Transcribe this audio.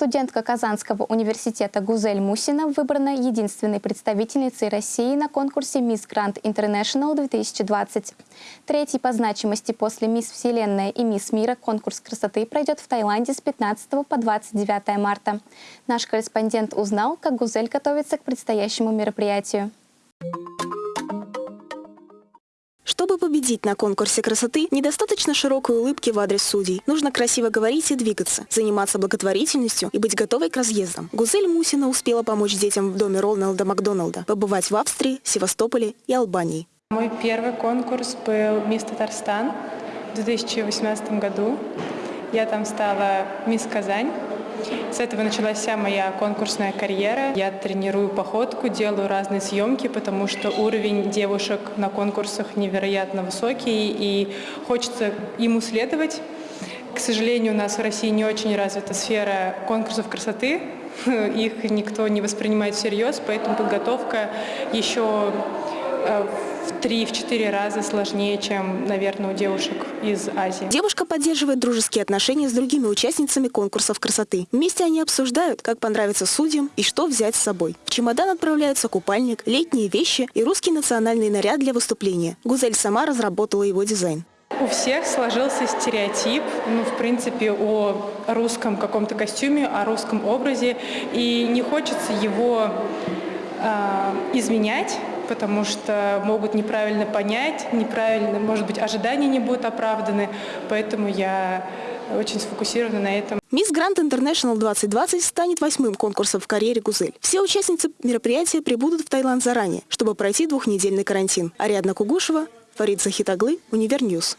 Студентка Казанского университета Гузель Мусина выбрана единственной представительницей России на конкурсе «Мисс Гранд International 2020». Третий по значимости после «Мисс Вселенная» и «Мисс Мира» конкурс красоты пройдет в Таиланде с 15 по 29 марта. Наш корреспондент узнал, как Гузель готовится к предстоящему мероприятию. Победить на конкурсе красоты, недостаточно широкой улыбки в адрес судей. Нужно красиво говорить и двигаться, заниматься благотворительностью и быть готовой к разъездам. Гузель Мусина успела помочь детям в доме Роналда Макдоналда, побывать в Австрии, Севастополе и Албании. Мой первый конкурс был «Мисс Татарстан» в 2018 году. Я там стала «Мисс Казань». С этого началась вся моя конкурсная карьера. Я тренирую походку, делаю разные съемки, потому что уровень девушек на конкурсах невероятно высокий, и хочется ему следовать. К сожалению, у нас в России не очень развита сфера конкурсов красоты. Их никто не воспринимает всерьез, поэтому подготовка еще э, в три-четыре раза сложнее, чем, наверное, у девушек из Азии. Девушка поддерживает дружеские отношения с другими участницами конкурсов красоты. Вместе они обсуждают, как понравится судьям и что взять с собой. В чемодан отправляются купальник, летние вещи и русский национальный наряд для выступления. Гузель сама разработала его дизайн. У всех сложился стереотип, ну, в принципе, о русском каком-то костюме, о русском образе, и не хочется его э, изменять, потому что могут неправильно понять, неправильно, может быть, ожидания не будут оправданы, поэтому я очень сфокусирована на этом. Miss Grand International 2020 станет восьмым конкурсом в карьере Гузель. Все участницы мероприятия прибудут в Таиланд заранее, чтобы пройти двухнедельный карантин. Ариадна Кугушева, Фарид Захитаглы, Univer News.